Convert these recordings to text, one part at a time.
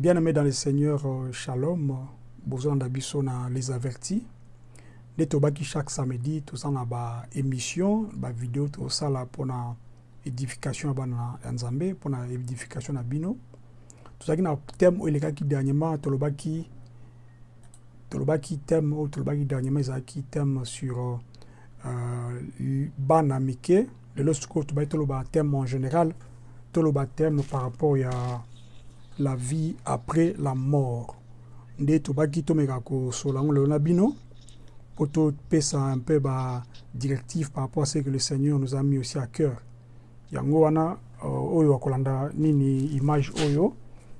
Bien aimé dans le Seigneur, euh, Shalom, besoin d'abisso na les avertis. Nde tobaki chaque samedi toza na ba émission, ba vidéo tosala mpona édification ya bana ya Nzambe, mpona édification na bino. Tozalaki na thème oyo elekaki dernièrement tolobaki tolobaki thème oyo tolobaki dernièrement ezalaki thème sur euh, bana mike lelo sikoyo tobaki toloba thème en général toloba thème par rapport ya la vie après la mort. Nde tobaki tomeka kosola yango lelo na bino mpo topesa un peu badirective par rapport à ce que le seigneur nous a mis aussi à cœur. Yango wana uh, oyo akolanda nini image oyo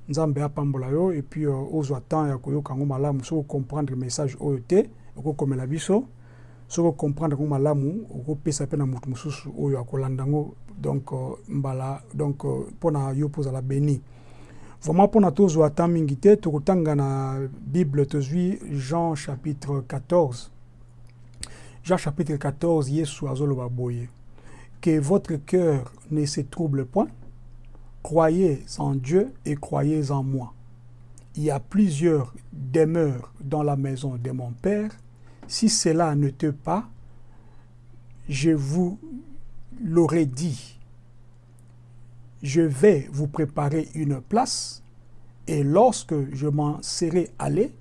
nzambe apambola yo et puis uh, ozwa temps ya koyoka yango malamu soki ocomprendre message oyo te okokomela biso. Soki ocomprendre yango malamu okopesa mpe na motu mosusu oyo akolanda yango donc uh, mbala donc mpona uh, yo mpo beni vraiment mpona tozwa temps mingi te tokotanga na bible tozwi jean chapitre 14 jean chapitre 14 yesu azoloba boye. Que votre cœur ne se trouble point. Croyez en dieu et croyez en moi. Il y a plusieurs demeures dans la maison de mon père. Si cela n'était pas je vous l'aurais dit je vais vous préparer une place, et lorsque je m'en serai allé,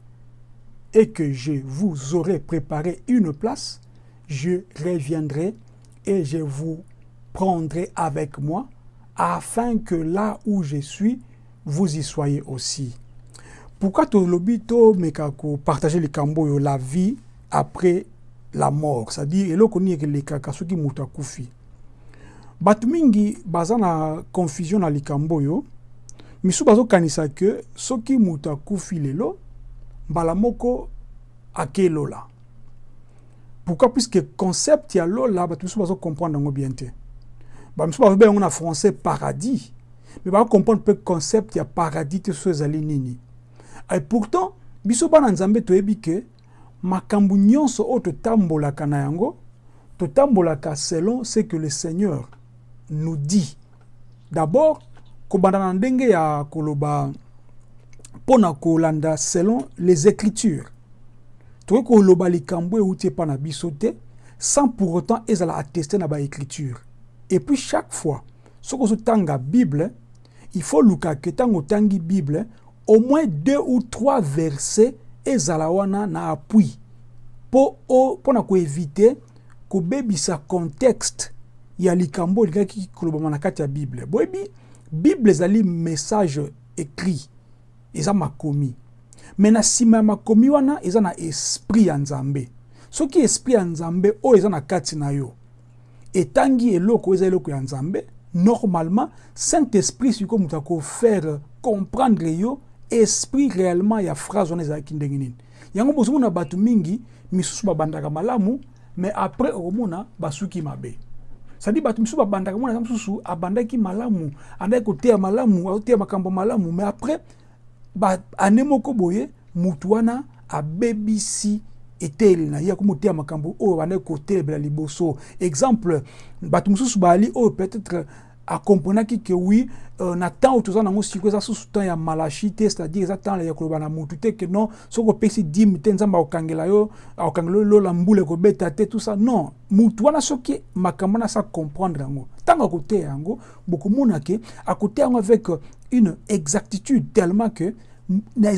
et que je vous aurai préparé une place, je reviendrai et je vous prendrai avec moi, afin que là où je suis, vous y soyez aussi. Pourquoi tolobi to meka ko partager le kambo la vie après la mort, c'est-à-dire eloko ni elekaka soki mutu akufi. Bato mingi baza na confusion na likambo oyo. Misu bazokanisa ke soki moto akufi lelo mbala moko akelola pourquoi? Puisque concept ya lola bato misu bazocomprendre yango bien te. Bamisu bazobe yango na français paradis mais bacomprendre mpe concept ya paradis te so nini. Et pourtant biso bana nzambe toyebi ke makambo nyonso oyo totambolaka na yango totambolaka selon ce que le seigneur nous dit. D'abord kobanda ya koloba kolanda selon les écritures. Tokoki koloba na sans pour autant ezala attesté na baécriture et puis chaque fois soki ozotanga bible il faut luka ke ntango bible au moins deux ou trois versets ezala wana na appui. Mpo mpona koevite kobebisa contexte ya likambo elingaki kolobama na kati ya bible. Boyebi bible ezali message écrit eza makomi. Me na nsima ya makomi wana eza na esprit ya nzambe. Soki esprit ya nzambe oyo eza na kati na yo etangi eloko eza eloko ya nzambe normalement saint esprit sikoyo moto akofaire comprendre yo esprit réellement ya phrase wana ezalaki ndenge nini. Yango bozomona bato mingi misusu babandaka malamu mais après okomona basuki mabe sadi bato misusu babandaka mwana mosusu abandaki malamu andaki koteya malamu azoteya makambo malamu. Mais après ane moko boye mutu wana abebisi eteyeli na ye akomoteya makambo oyo bandaki kotelebela liboso. Exemple bato mosusu bali oyo peut-être akomprenaki ke wi uh, na temps oyo toza nango sikoyo eza susu temps ya malachi c'est-à-dire eza te ke non soki opesi te yo tout ça non. Makambo wana asa comprendre yango ntango bokomona avec une exactitude tellement que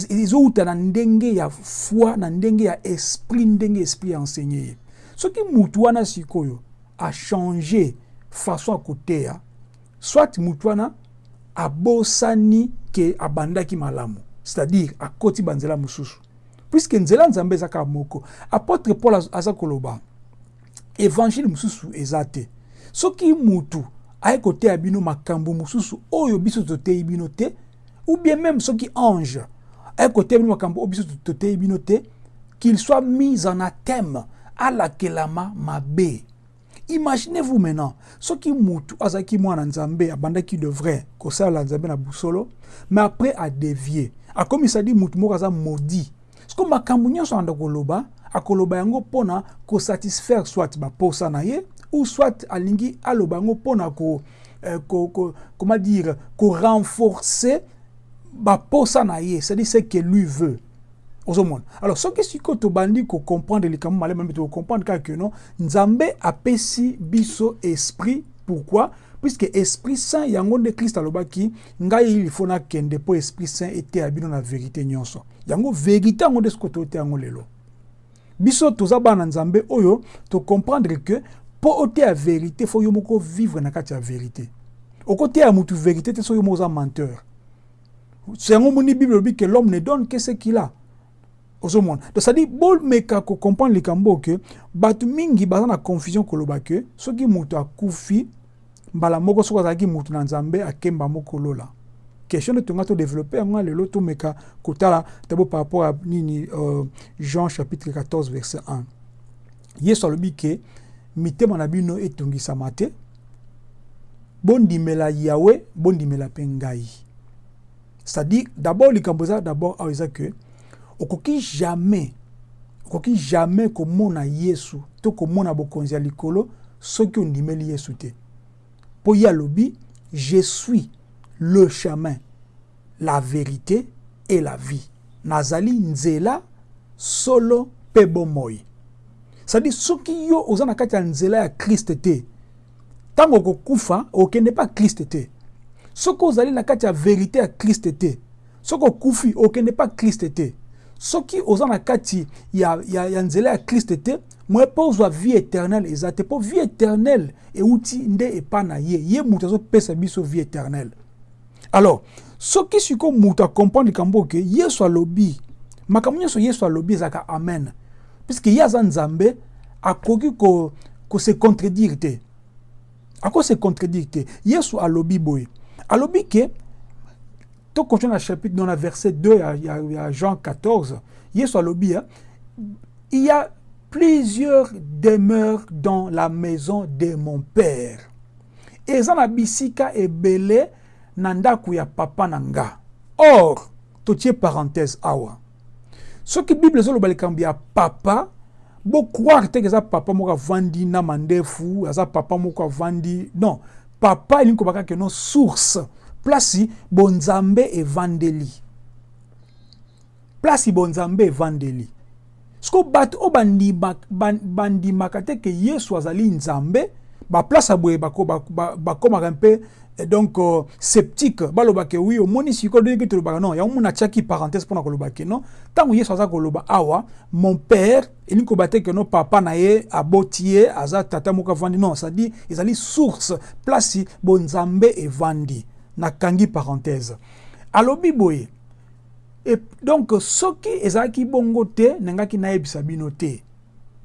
ezowuta na ndenge ya foi na ndenge ya esprit ndenge esprit sikoyo achange façon soit mutu wana abosani ke abandaki malamu c'est-à-dire akoti banzela mosusu. Puisque nzela nzambe eza kaka moko apôtre paul aza koloba évangile mosusu eza te. Soki mutu aye koteya bino makambo mosusu oyo biso toteyi bino te ou bien même soki ange aye koteya bino makambo oyo biso toteyi bino te qu'il soit mis en athème alakelama mabe imaginez-vous maintenant soki mutu azalaki mwana nzambe abandaki de vrai kosalela nzambe na busolo mais après adévie akomisa di mutu moko aza maudit. Siko makambo nyonso alanda koloba akoloba yango mpona kosatisfaire soit baposa na ye ou soit alingi aloba yango mpona ko, eh, ko, ko, comment dire korenforcer baposa na ye c'est-à-dire ce que lui veut alors soki sikoyo tobandi kocomprendre likambo malamu mpe tokocomprendre kaka ke non? Nzambe apesi biso esprit. Pourquoi? Puisque esprit saint yango nde krist alobaki ngai il faut nakende mpo esprit saint eteya bino na vérité nyonso. Yango vérité yango nde sikoyo toteya yango lelo. Biso toza bana nzambe oyo tocomprendre ke mpo oteya vérité fo yo vivre na kati ya vérité. Okoteya mutu vérité te so yo moko oza menteur. Yango bible elobi ke l'homme ne donne que ce qu'il a ozomona. Donc cestadire bomeka kocomprendre likambo ke bato mingi baza na confusion koloba ke soki moto akufi mbala moko soki azalaki moto na nzambe akemba mokolola question nde tonga todéveloppe yango lelo tomeka kotala tabo par rapport à nini euh, jean chapitre 14 verset 1 yesu alobi ke mitema na bino etungisama te bondimela yawe bondimela mpe ngai. C'est-à-dire d'abord likambo eza d'abord okoki jamais okoki jamais komona yesu to komona bokonzi ya likolo soki ondimeli yesu te. Mpo ye alobi je suis le chemin la vérité et la vie. Nazali nzela solo mpe bomoi. C'est-à-dire soki yo oza na kati ya nzela ya kriste te ntango okokufa okende mpa kriste te. Soki ozali na kati ya vérité ya kriste te soki okufi okende mpa kriste te soki oza na kati ya, ya, ya nzela ya kriste te moye mpo ozwa vie éternelle eza te. Mpo vie éternelle euti nde epa na ye. Ye moto azopesa biso vie éternelle alors soki sikoyo moto acomprendre likambo ke yesu alobi makambo nyonso yesu alobi ezalaka amen. Puiske ye aza nzambe akoki kose ko contredire te. Akoki se contredire te. Yesu alobi boye. Alobi ke to continue na chapitre dans la verset 2 il y, a, y Jean 14 Yesu alobi hein, il y a plusieurs demeures dans la maison de mon père. Eza na bisika ebele na ndako ya papa na nga or totie parenthèse awa. Soki bible ezoloba likambo ya papa bocroire teke eza papa moko avandi na mandefu aza papa moko avandi non papa elingi koba kaka no source place bonzambe evandeli place bonzambe evandeli siko bato oyo bandimaka te ke yesu azali nzambe baplace boye bakomaka mpe donc uh, sceptique. Baloba ke wi omoni sikoyo ndenge tolobaka non. Yango mona atiaki parenthèse mpona koloba ke non? Ntango yesu aza koloba awa mon père elingi koba te ke no papa na ye aboti ye aza tata moko avandi non cestadire ezali source. Place bonzambe evandi nakangi parenthèse. Alobi boye et donc soki ezalaki bongo te nangaki nayebisa bino te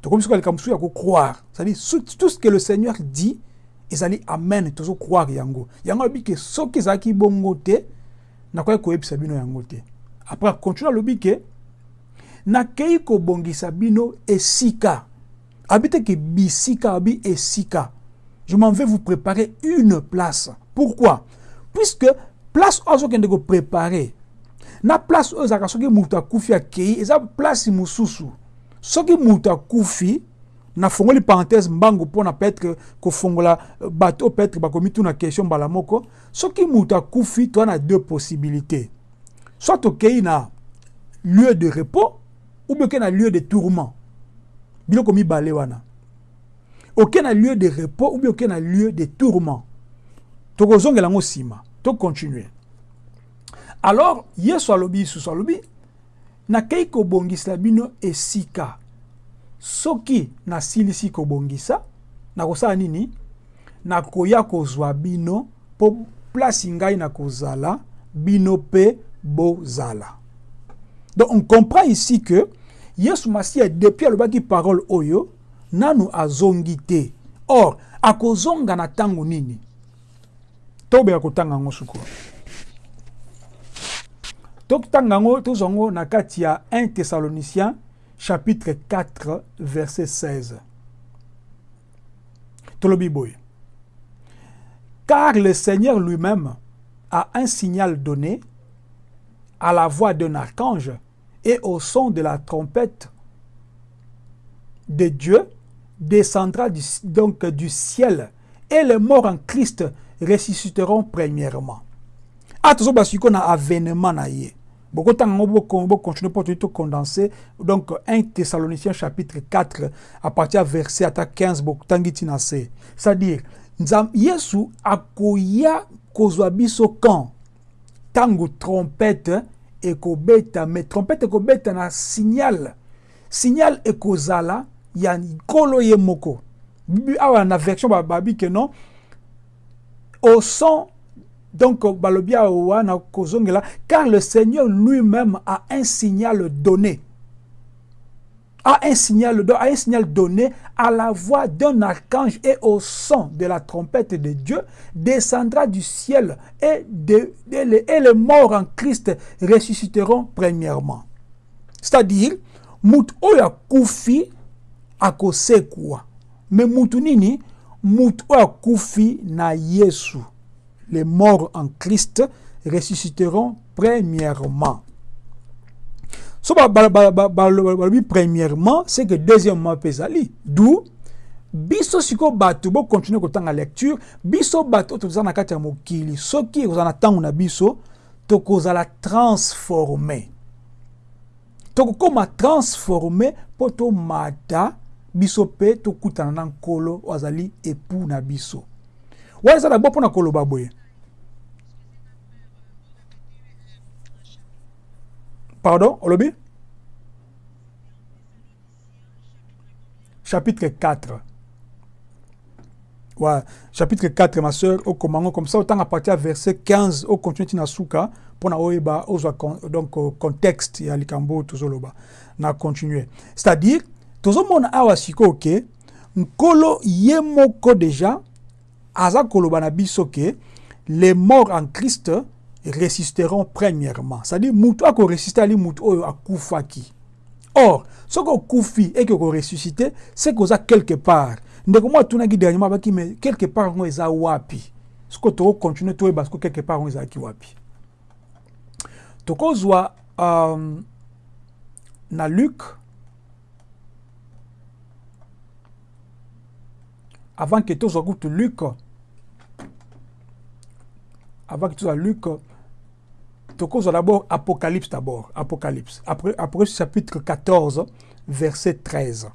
tokomi ya kocroire c'est-à-dire tout ce que le seigneur dit ezali amen tozocroire yango. Yango alobi ke soki ezalaki bongo te nakoki koyebisa bino yango te. Après continue alobi ke nakei kobongisa bino esika. Abi te ke bisika abi esika. Je m'en vais vous préparer une place. Pourquoi? Puisque place oyo azokende koprépare na place oyo ezalaka soki moto akufi akei eza place mosusu. Soki moto akufi nafongoli parenthèse mbangu mpona peut-être kofongola bato peut-être bakomi tuna question mbala moko soki moto akufi toza na deux possibilités. Soit tokei na lieu de repos ou bien okei na lieu de tourment. Biloko mibale wana. Okei na lieu de repos ou bien okei na lieu de tourment. Tokozongela yango nsima tocontinue alors yesu alobi lisusu alobi nakei kobongisela bino esika. Soki nasilisi kobongisa nakosala nini? Nakoya kozwa bino mpo place ngai nakozala bino mpe bozala donc on comprend ici que yesu masiya depuis alobaki parole oyo nanu azongi te or akozonga na ntango nini? Tobeka kotanga yango sukoyo tokotanga yango tozwa yango na kati ya 1 thessalonicien chapitre 4 verset 16 tolobi boye. Car le seigneur lui-même a un signal donné à la voix d'un archange et au son de la trompette de Dieu descendra donc du ciel et les morts en Christ ressusciteront premièrement. a tozoba sikoyo na avènement na ye. Bokotanga yango bocontinue mpo toyi tocondense donc 1 thessaloniciens chapitre 4 à partir ya verset ata 15 botangi ntina se. C'est-à-dire yesu akoya kozwa biso quand? Ntango trompete ekobeta. Mais trompete ekobeta na signal. Signal ekozala ya nkolo ye moko. Awa na version babi ke non? Au son. Donc balobi awa na kozongela car le seigneur lui-même a un signal donné. A un signal, donné à la voix d'un archange et au son de la trompette de Dieu descendra du ciel et, de, les, morts en Christ ressusciteront premièrement. C'est-à-dire, mutu oyo akufi akosekwa me mutu nini mutu akufi na yesu les morts en christ ressusciteront premièrement. So balobi premièrement c'est que deuxièmement mpe ezali d'où biso sikoyo bato bokontinue kotanga lecture biso bato toza na kati ya mokili soki ekozala na ntango na biso tokozala transforme tokokóma transforme mpo tomata biso mpe tokutana na nkolo oyo azali epu na biso. Wana eza na bo mpona koloba boye. Pardon olobi? Chapitre 4 ouais, chapitre 4 ma soeur okomango comme ça autant à partir ya verset 15 ocontinue ntina suka mpona oyeba ozwa donc contexte ya likambo tozoloba. Na continue c'est-à-dire tozomona awa sikoyo ke nkolo déjà aza koloba na biso ke les morts en christ résisteront premièrement. C'est-à-dire mutu akoresiste ali mutu oyo akufaki. Or soki okufi eke okoressuscite c'est koza quelque part. Ndeko moko atunaki dernièrement abaki me quelque part yango eza wapi? Soki tokocontinue toyeba soki quelque part yango wapi? Tokozwa um, na luc avant que tozwa kutu luc avant que luc d'abord apocalypse d'abord apocalypse après après chapitre 14 verset 13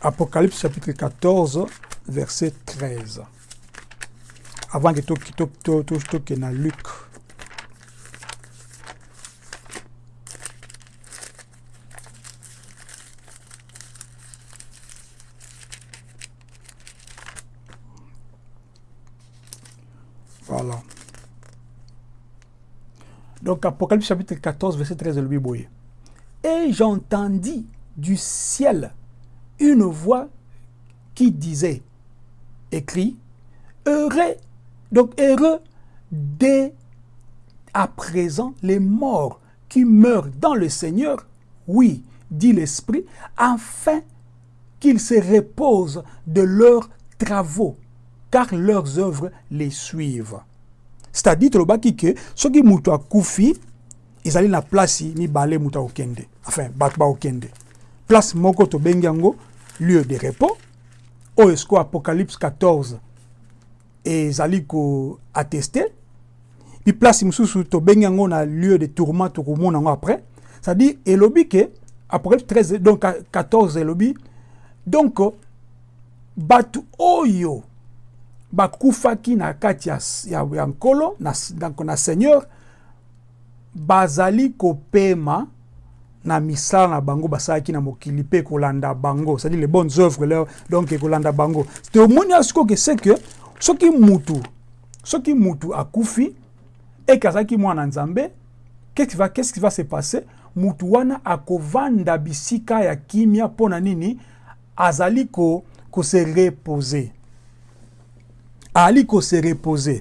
apocalypse chapitre 14 verset 13 avant que tokende na luc Voilà. Donc, Apocalypse chapitre 14, verset 13 de Bible. Et j'entendis du ciel une voix qui disait, écrit, heureux, donc heureux dès à présent les morts qui meurent dans le Seigneur, oui, dit l'Esprit, afin qu'ils se reposent de leurs travaux car leurs œuvres les suivent. C'est-à-dire, tolobaki ke soki mutu akufi ezali na place mibale mutu akokende enfin bato bakokende place moko tobengi yango lieu de repos. Oyo siko apocalypse 14 ezali koatteste puis place mosusu tobengi yango na lieu de tourment tokomona yango après. C'est-à-dire elobi ke apocalypse 13 donc 14 elobi donc bato oyo bakufaki na kati ya, ya, ya nkolo na, na, na seigneur bazali kopema na misala na bango basalaki na mokili mpe kolanda bango. C'est-à-dire les bonnes œuvres leur donc ekolanda bango. Tomoni asiko ke se ke soki mutu soki mutu akufi eke azalaki mwana nzambe qu'est-ce qui va, se passer? Mutu wana akovanda bisika ya kimia mpo na nini? Azali ko, kose reposer ali kose reposer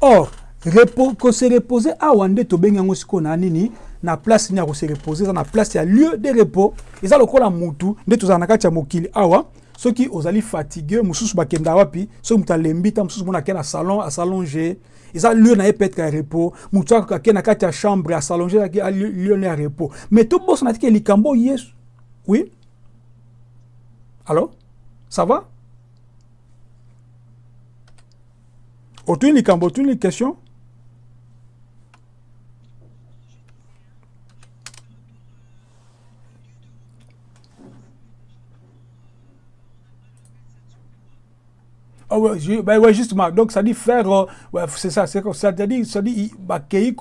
or repo, kose reposer awa nde tobengi yango sikoyo na nini na place nini ya kose reposer eza na place ya lieu de repos. Eza lokola mutu nde tozala na kati ya mokili. Awa soki ozali fatigue mosusu bakenda wapi soki moto alembi ta mosusu mona ake na salon asalonge. Lieu na ye peut-être ya repos. Motu ake na kati ya chambre asalonge lieu na ya repos. Mais tobosana tike likambo yesu. Oui? Alors ça va? Otuni likambo otuni question? Oh ouais, je, bah ouais, justement, donc ça dit faire, euh, ouais, c'est ça, c'est ça dit, ça dit, bah, qu'il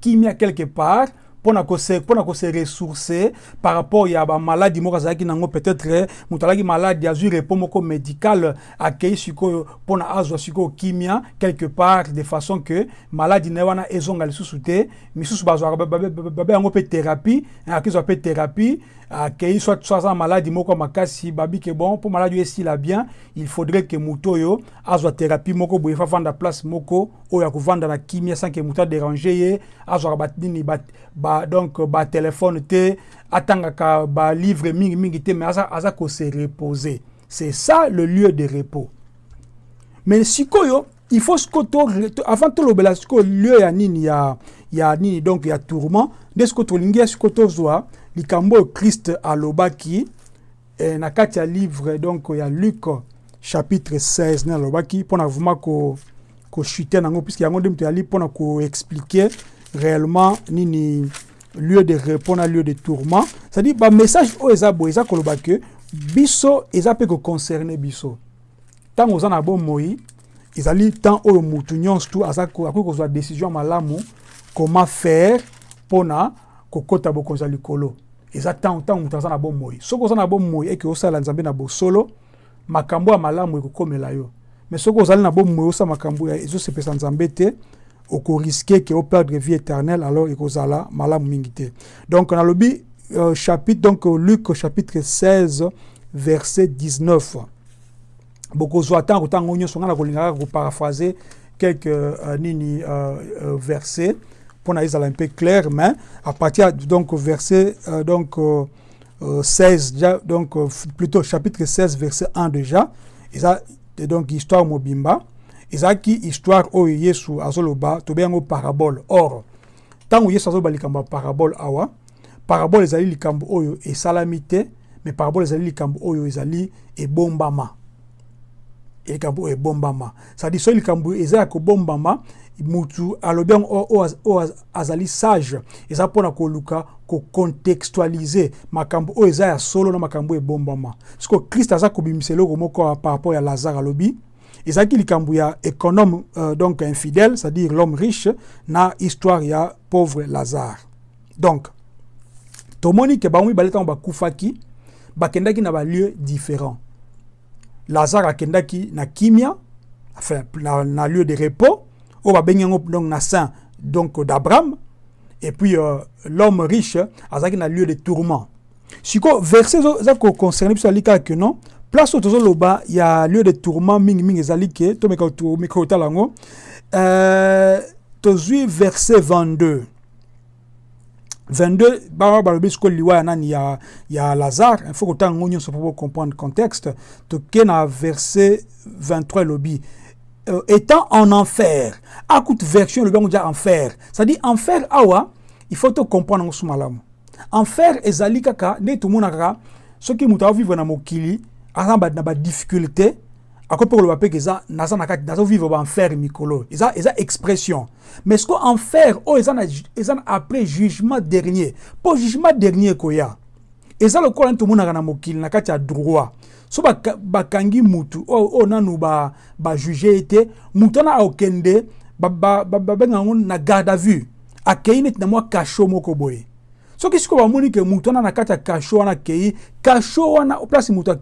qui mis quelque part, mpona kose mpona kose ressourcer par rapport ya bamaladi moko azalaki nango peut-être moto alaki maladi azwi repos moko médical akei sikoyo mpona azwa sikoyo kimia quelque part de façon que maladi na ye wana ezonga lisusu te thérapie thérapie akei soit soit aza maladi moko makasi babi ke bon mpo maladi oyo esila bien il faudrait que moto oyo azwa thérapie moko boye fa vanda place moko oyo akovanda na kimia sans que moto adérange ye azwaka banini ba, ba, donc batelefone te atangaka balivre mingi mingi te mais aza, aza kose reposer c'est ça le lieu de repos. Mais sikoyo il faut sikoyo to, avant tolobela sikoyo lieu ya nini ya, ya nini donc ya tourment nde sikoyo tolingi ya sikoyo tozwa likambo christ alobaki eh, na kati ya livre donc ya luc chapitre 16 nde alobaki mpona vraiment kochute ko nango puisque yango yali mpona koexplike réellement nini lieu de repos na lieu de tourment. C'est-à-dire bamessage oyo eza boye eza ke biso eza mpe koconcerne biso. Ntango oza na bomoi ezali temps oyo mutu nyonso tu akoki décision malamu comment faire mpona kokɔta bokonzi likolo eza ntango ntango moto aza na bomoi soki oza na bomoi eke osala nzambe na bosolo makambo ya malamu ekokomela yo. Mais soki ozali na bomoi osala makambo ezosepesa nzambe te okoriske ke operdre vie éternelle alors ekozala malamu mingi te. Donc nalobi euh, chapitre donc luc chapitre 16 verset 19 bokozwa ntango ntango nyonso ngai na kolingaka koparaphrase quelques euh, nini euh, euh, pour ezala un peu clair mais à partir donc verset euh, donc euh, 16 déjà donc euh, plutôt chapitre 16 verset 1 déjà eza donc histoire mobimba ezalaki histoire oyo yesu azoloba yango parabole. Or ntango yesu azoloba likambo ya parabole awa parabole ezali likambo oyo esalami te mais parabole ezali likambo oyo ezali ebombama. Likambo oyo ebombama. Cestadire soki likambo eza ya kobombama mutu alobi yango oyo azali sage. Eza mpona koluka kocontextualize makambo oyo eza ya solo na makambo ebombama. Siko kriste aza kobimisa eloko moko par rapport ya lazare alobi ezalaki likambo ya économe euh, donc infidèle c'est-à-dire l'homme riche na histoire ya pauvre lazare. Donc tomoni ke bango mibale ntango bakufaki bakendaki na balieu différent lazare akendaki na kimia enfin na, na lieu de repos yango donc na sein donc d'abraham. Et puis euh, l'homme riche azalaki na lieu de tourment. Sikoyo verset eza koconcerne biso ali kaka ke non? Place oyo tozoloba ya lieu de tourment mingimingi ezali ke tomeka kotala yango. Euh, tozwi verset 22 22 bango balobi sikoyo liwa ya nani? Ya, ya lazare. Il faut kotanga yango nyonso mpo comprendre contexte. Toke na verset 23 elobi euh, étant en enfer akute version elobi yango dia enfer. C'est-à-dire enfer awa il faut to comprendre su malamu enfer ezali kaka nde tomonaka kaka soki moto avivre na mokili aza na badifficulté akoki mpe koloba mpe eza naza na kati nazovivre baenfer mikolo. Eza, eza expression. Mais siko enfer oyo eza na, après jugement dernier. Mpo jugement dernier ekoya eza lokola nti tomonaka na mokili na kati ya droit so bakangi baka mutu. Oyo nanu bajuge ba ye te mutu wana akokende babenga ba, ba, yango na garde à vue. Akei na mwa kasho moko boye. Ke na kati ya kasho wana akei kasho place mutu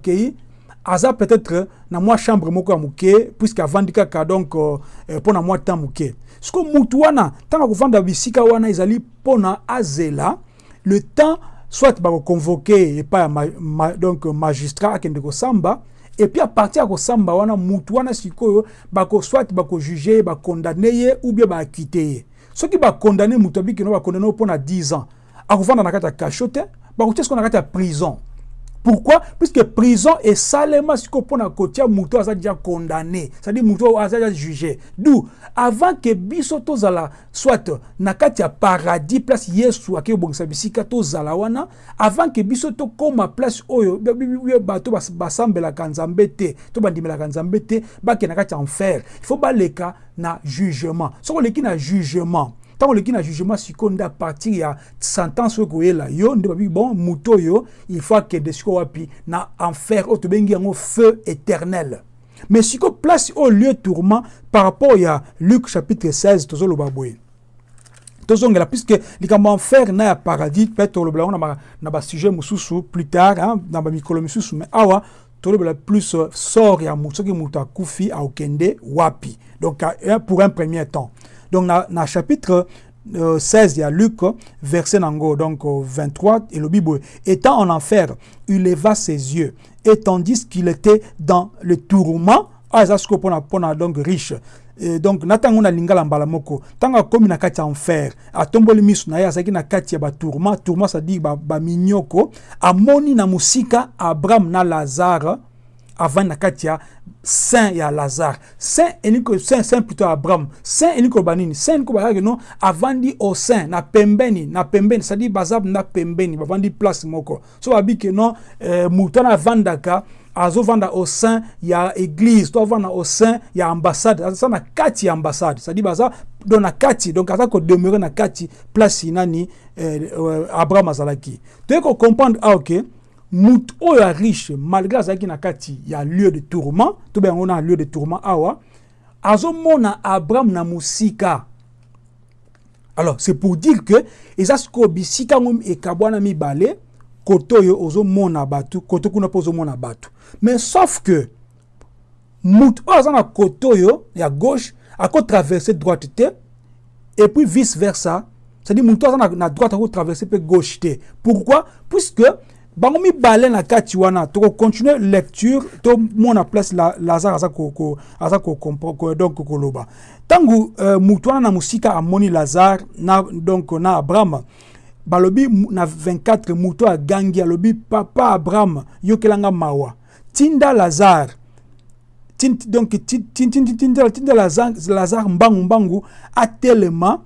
aza peut-être na mwa chambre moko ya moke puisque avandi kaka donc mpo uh, na mwa temps moke. Sikoyo mutu wana ntango bisika wana ezali mpona azela le temps soit bakoconvoke epai ma, ma, donc magistrat akende kosamba et puis à partir ya kosamba wana mutu wana sikoyo bako soit bakojuge ye bakondane ye ou bien baakite ye soki bakondane mutu abikino bakondane mpona 10 ans akovanda na kati ya kasho te bakotia sikoyo na kati ya prison pourquoi? Puisque prison esalema sikoyo mpona kotia moto aza déjà condamné. C'est-à-dire moto aza déjà jugé. D'où avant que biso tozala soit na kati ya paradis place yesu akei kobongisa bisika tozala wana avant que biso tokóma place oyo bato basambelaka nzambe te to bandimelaka nzambe te bakende na kati ya enfer. Il faut baleka na jugement. Soki oleki na jugement ntango oleki na jugement sikoyo nde apartir ya sentence oyo koyela yo nde bon moto oyo il faut akende sikoyo wapi na enfer oyo tobengi yango feu éternel. Mais sikoyo place oyo lieu tourment par rapport ya luc chapitre 16 tozoloba boye. Tozongela puisque likambo ya enfer na ya paradis mpe tolobela yango na basujet mosusu plus tard na bamikolo misusu mais awa tolobela plus sort ya soki moto akufi aokende wapi. Donc pour un premier temps donc, dans le chapitre euh, 16, il y a Luc, verset nango, donc euh, 23, et le Bible, étant en enfer, il leva ses yeux, et tandis qu'il était dans le tourment, ah, ça c'est donc riche. Et donc natango na lingala mbala moko. Tanga komi na kati enfer atomboli miso na ye azalaki na kati ya batourment tourment. C'est-à-dire baminyoko ba amoni na mosika abraham na lazare avant na kati ya saint ya lazare. Saint elingi saint saint plutôt abraham. Saint elingi koloba nini saint elingi koloba kaka no avandi au saint na pembeni na pembeni. C'est-à-dire baza na pembeni bavandi place moko. So babi ke no eh, moto wana avandaka azovanda au sein ya église to avanda au sein ya ambassade. Aza na kati ambassade. C'est-à-dire baza do na kati. Donc aza kodemeure na kati place nani eh, abraham azalaki. Toyei kocomprendre ah ok moto oyo riche malgré azalaki na kati ya lieu de tourment tobe yango na lieu de tourment awa azomona abraham na mosika. Alors c'est pour dire que eza sikoyo bisika yango ekabwana mibale kote oyo ozomona bato kote kuna mpo ozomona bato mais sauf que moto oyo aza na kote oyo ya gauche akotraverse droite te et puis vice versa. C'est-à-dire moto aza na, na droite akotraverse mpe gauche te. Pourquoi? Puisque bango mibale na kati wana. Tokocontinue lecture tomona place la, lazare aza donc koloba ntango uh, motu wana na mosika amoni lazare na, donc na abraham balobi na 24 moto agangi alobi papa abraham yokelanga mawa. Tinda lazare donc tinda lazare mbangu mbangu atelema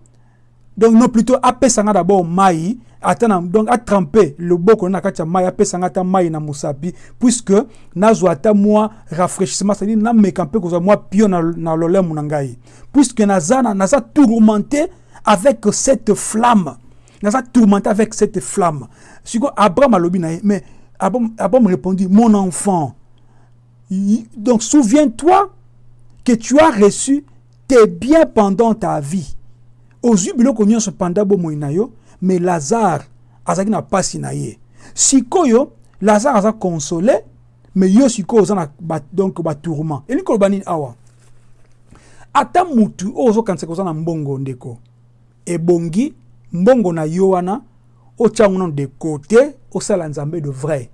donc non plutôt apesanga d'abord mai ata na donc atrempe loboko na kati ya mai apesanga ata mai na mosapi puisque nazwa ata mwa rafraîchissement c'est-à-dire nameka mpe kozwa mwa pio na, na lolemo na ngai. Puisque naza naza tourmenté avec cette flamme. Naza tourmenté avec cette flamme. Sikoyo abraham alobi na mais abraham, abraham répondit mon enfant donc souviens-toi que tu as reçu tes biens pendant ta vie. Ozwi biloko nyonso panda bomoi na mais lazare azalaki na mpasi na ye. Sikoyo lazare aza console mais yo sikoyo oza na ba, donc batourment elingi koloba nini awa? Ata mutu oyo ozokanisaka oza na mbongo ndeko ebongi mbongo na yo wana de côté osala nzambe de vrai.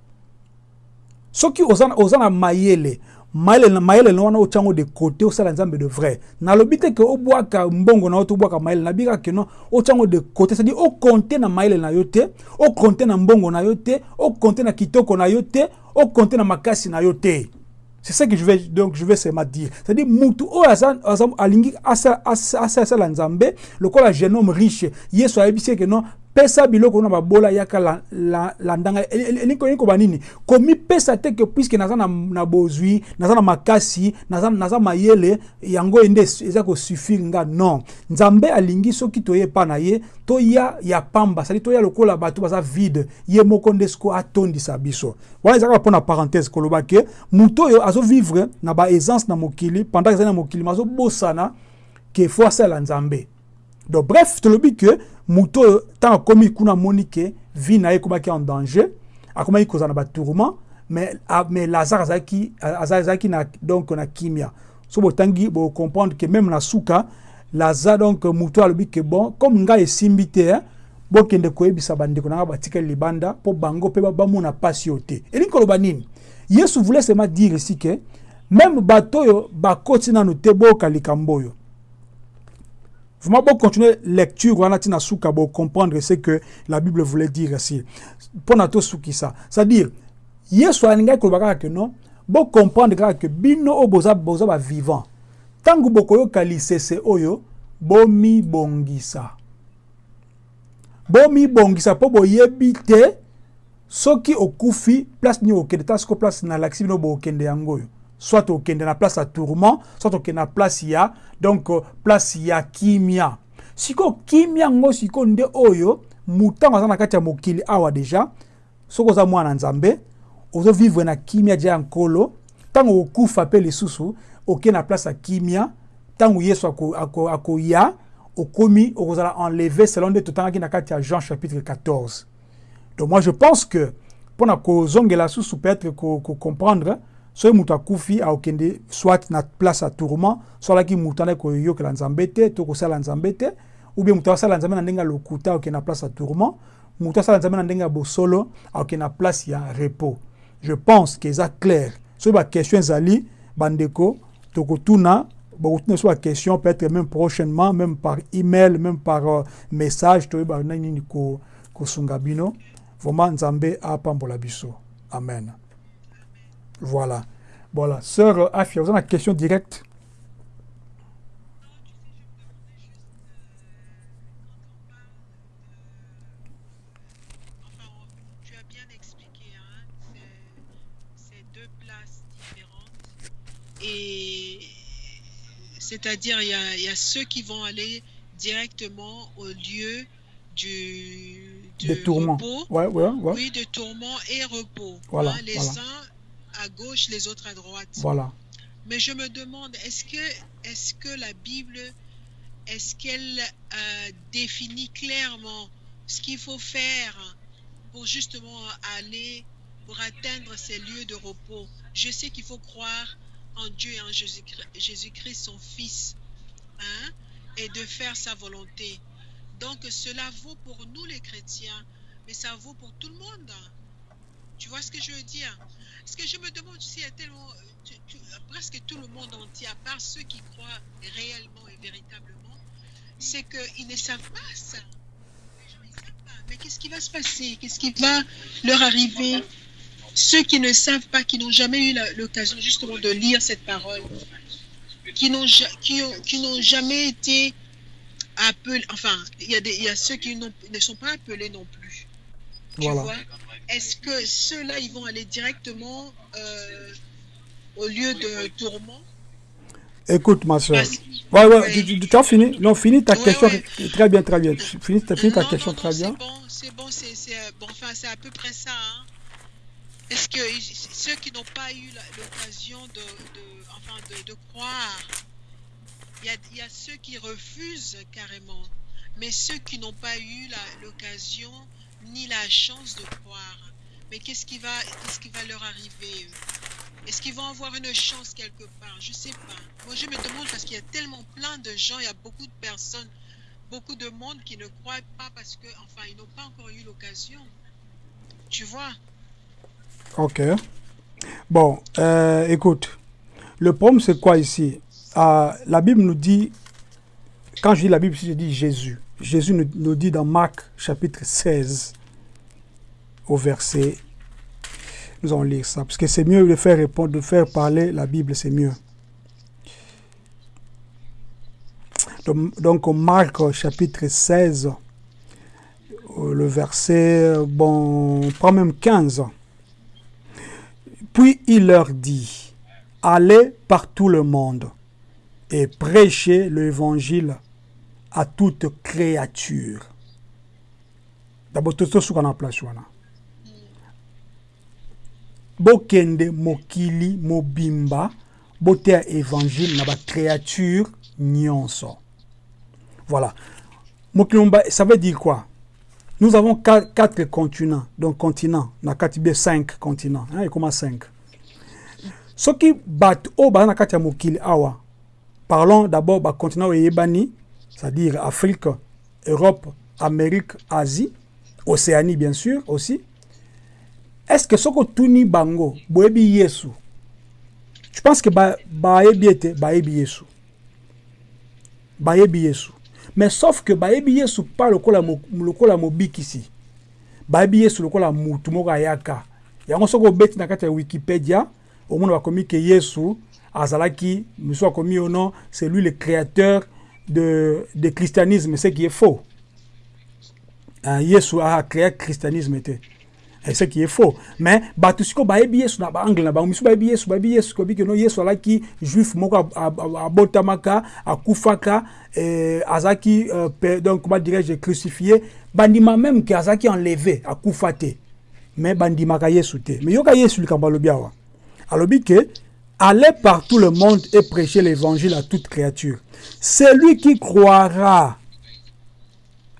Soki oza na mayele mayele mayele na wana otyango de côté osala nzambe de vrai. Nalobi te ke obwaka mbongo na yo to obwaka mayele nabi kaka keno otyango de côté c'est-à-dire okonte na mayele na yo te okonte na mbongo na yo te okonte na kitoko na yo te okonte na makasi na yo c'est ça que je vais donc je vais seulement dire. C'est-à-dire mutu oyo alingi asala nzambe lokola jeune homme riche yesu ayebisi eke non pesa biloko na babola yaka la, la, la ndanga. Elingi koba nini? Komipesa te ke puiske naza na, bozwi naza na makasi naza, mayele yango ende eza kosuffire nga non. Nzambe alingi soki toye epa na ye toya ya pamba sadi toya lokola bato baza vide ye moko nde siko atondisa biso. Wana ezalaka mpona parenthèse koloba ke moto oyo azovivre na baessence na mokili pendant ezali na mokili ma azobosana ke fo asala nzambe donc bref tolobi ke moto oyo ntango akomi kuna amoni ke vie na ye ekomaki en danger. Akomaki kozala na batourment mais, mais lazare azalaki na donc na kimia. So botangi bocomprendre ke même na suka lazare donc moto alobi ke bon comme ngai esimbi te eh, bokende koyebisa bandeko na nga batikali libanda mpo bango mpe bamona mpasi oyo te. Elingi koloba yesu voulait seulement dire ici ke même bato oyo bakoti nano te boyoka Vraiment, bon, continuer lecture, on a bon, comprendre ce que la Bible voulait dire ici. Pour nous, ça. C'est-à-dire, koloba kaka ke non bocomprendre kaka ke bino oyo boza, boza bavivant ntango bokoyoka lisese oyo bomibongisa bomibongisa mpo boyebi te soki okufi place nini okende ta siko place na lakisi bino bokende yango oyo soit okende na place ya tourment soit okende na place ya donc place ya kimia. Sikoyo kimia yango sikoyo nde oyo mutango aza na kati ya mokili awa deja soki oza mwana nzambe ozovivre na kimia dia ya nkolo ntango okufa mpe lisusu okei na place ya kimia ntango yesu akoya ako, ako okomi okozala enlevé selon nde totangaki na kati ya jean chapitre 14 donc moi je pense que mpona kozongela susu peut-être kocomprendre soki moto akufi aokende soit na place ya tourment so alaki moto andaki koyokela nzambe te to kosala nzambe te ou bien moto asala nzambe na ndenge ya lokuta na place ya tourment moto asala na ndenge ya bosolo aokende na place repos. Je pense que eza clair. Soki baquestion ezali bandeko tokotuna bakotuna so baquestion peut-être même prochainement même par email même par uh, message toyeba nini kosunga bino. Vraiment nzambe apambola biso. Amen voilà voilà sœur afia vous avez une question directe Et c'est-à-dire, il y, y a, ceux qui vont aller directement au lieu du, de, tourment. repos. Ouais, ouais, ouais. Oui, de tourment et repos. Voilà, hein, les voilà. uns à gauche, les autres à droite. Voilà. Mais je me demande, est-ce que, est que la Bible, est-ce qu'elle euh, définit clairement ce qu'il faut faire pour justement aller, pour atteindre ces lieux de repos? Je sais qu'il faut croire en Dieu et en Jésus-Christ, son Fils, hein, et de faire sa volonté. Donc cela vaut pour nous les chrétiens, mais ça vaut pour tout le monde. Tu vois ce que je veux dire? Ce que je me demande aussi, il y a tellement, tu, tu, presque tout le monde entier, à part ceux qui croient réellement et véritablement, c'est qu'ils ne savent pas ça. Les gens, ils savent pas. Mais qu'est-ce qui va se passer? Qu'est-ce qui va leur arriver? Ceux qui ne savent pas, qui n'ont jamais eu l'occasion justement de lire cette parole, qui n'ont qui ont, qui n'ont jamais été appelés, enfin, il y, a des, il y a ceux qui ne sont pas appelés non plus. Tu Voilà. vois? Est-ce que ceux-là, ils vont aller directement euh, au lieu de tourment Écoute, ma soeur. Ouais, ouais, Ouais. tu, tu- as fini Non, finis ta Ouais, question. ouais. Très bien, très bien. Tu Finis, t'as fini ta question non, très bien. C'est bon, c'est bon, euh, bon, enfin, c'est à peu près ça. hein. Est-ce que ceux qui n'ont pas eu l'occasion de, de- enfin, de, de croire, il y a, il y a ceux qui refusent carrément, mais ceux qui n'ont pas eu l'occasion ni la chance de croire. Mais qu'est-ce qui va, qui va leur arriver Est-ce qu'ils vont avoir une chance quelque part? Je sais pas. Moi, je me demande parce qu'il y a tellement plein de gens, il y a beaucoup de personnes, beaucoup de monde qui ne croient pas parce que, enfin, ils n'ont pas encore eu l'occasion. Tu vois? Ok. Bon, euh, écoute. Le problème, c'est quoi ici? Ah, La Bible nous dit, quand je dis la Bible, je dis Jésus. Jésus nous, dit dans Marc chapitre 16, au verset. Nous allons lire ça, parce que c'est mieux de faire répondre, de faire parler la Bible, c'est mieux. Donc, donc, Marc chapitre 16, euh, le verset, bon, on prend même 15. Puis il leur dit, allez par tout le monde et prêchez l'évangile à toute créature. D'abord, tout ce qu'on a place. Bokende mokili mobimba botea évangile na ba créature nyonso. Voilà. Mokili mobimba, ça veut dire quoi? Nous avons qua- quatre continents, donc continents, na kati cinq continents, hein, comment cinq? Soki bato oyo baza na mokili awa parlons d'abord bacontinent oyo eyebani c'est-à-dire afrique europe amérique asie océanie bien sûr aussi. Est-ce que soki otuni bango boyebi yesu? Je pense que ba- bayebi ete bayebi yesu? Bayebi yesu. Mais sauf que bayebi yesu pa lokola, lokola mobikisi. Bayebi yesu lokola mutu moko ayaka. Yango soki obeti na kati ya wikipédia omona bakomi ke yesu azalaki mosusu akomi au nom c'est lui le créateur de, de christianisme ce qui est faux. Uh, yesu acréé christianisme te et ce qui est faux. Mais bato sikoyo bayebi yesu na baangle na bango misusu bayebi yesu bayebi yesu kobi keno yesu alaki juif moko ab- ab- ab- abotamaka akufaka eh, azalaki euh, donc comment dirais-je crucifié. Bandima même ke azalaki enlevé akufa te mais bandimaka yesu te. Mais yoka yesu likambo alobi awa. Alobi ke allez par tout le monde et prêchez l'évangile à toute créature celui qui croira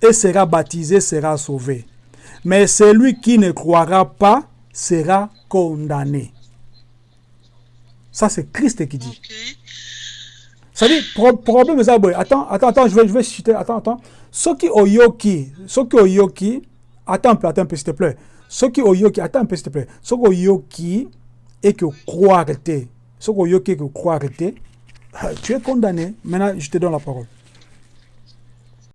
et sera baptisé sera sauvé. Mais celui qui ne croira pas sera condamné. Ça, c'est Christ qui dit. Ça dit, pro problème. Attends, attends, attends, je vais, je vais citer, attends, attends. Ceux qui oyoki, ceux qui oyoki, attends un peu, attends un peu, s'il te plaît. Ceux qui oyoki, attends un peu, s'il te plaît. Ceux qui oyoki et que croire oyoki et que croire tu es condamné. Maintenant, je te donne la parole.